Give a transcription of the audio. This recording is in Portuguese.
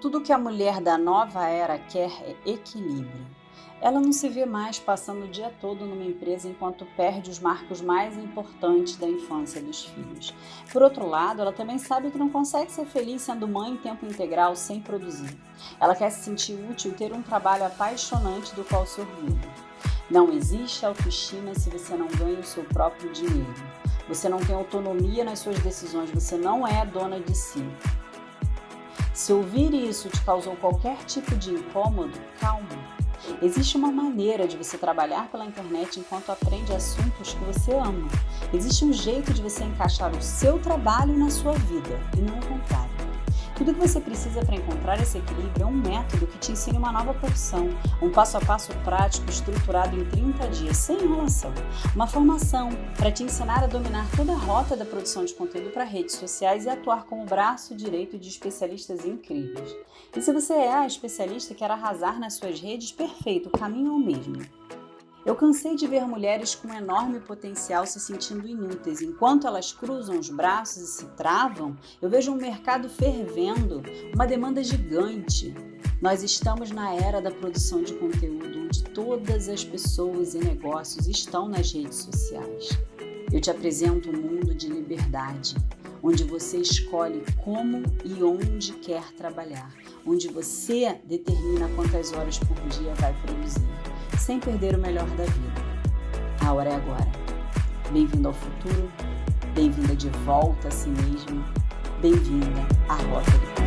Tudo que a mulher da nova era quer é equilíbrio. Ela não se vê mais passando o dia todo numa empresa enquanto perde os marcos mais importantes da infância dos filhos. Por outro lado, ela também sabe que não consegue ser feliz sendo mãe em tempo integral sem produzir. Ela quer se sentir útil e ter um trabalho apaixonante do qual se orgulha. Não existe autoestima se você não ganha o seu próprio dinheiro. Você não tem autonomia nas suas decisões, você não é dona de si. Se ouvir isso te causou qualquer tipo de incômodo, calma. Existe uma maneira de você trabalhar pela internet enquanto aprende assuntos que você ama. Existe um jeito de você encaixar o seu trabalho na sua vida e não o contrário. Tudo que você precisa para encontrar esse equilíbrio é um método que te ensine uma nova profissão, um passo a passo prático estruturado em 30 dias, sem enrolação. Uma formação para te ensinar a dominar toda a rota da produção de conteúdo para redes sociais e atuar como braço direito de especialistas incríveis. E se você é a especialista e quer arrasar nas suas redes, perfeito, o caminho é o mesmo. Eu cansei de ver mulheres com enorme potencial se sentindo inúteis. Enquanto elas cruzam os braços e se travam, eu vejo um mercado fervendo, uma demanda gigante. Nós estamos na era da produção de conteúdo, onde todas as pessoas e negócios estão nas redes sociais. Eu te apresento um mundo de liberdade, onde você escolhe como e onde quer trabalhar, onde você determina quantas horas por dia vai produzir sem perder o melhor da vida. A hora é agora. Bem-vindo ao futuro, bem-vinda de volta a si mesmo, bem-vinda à Rota do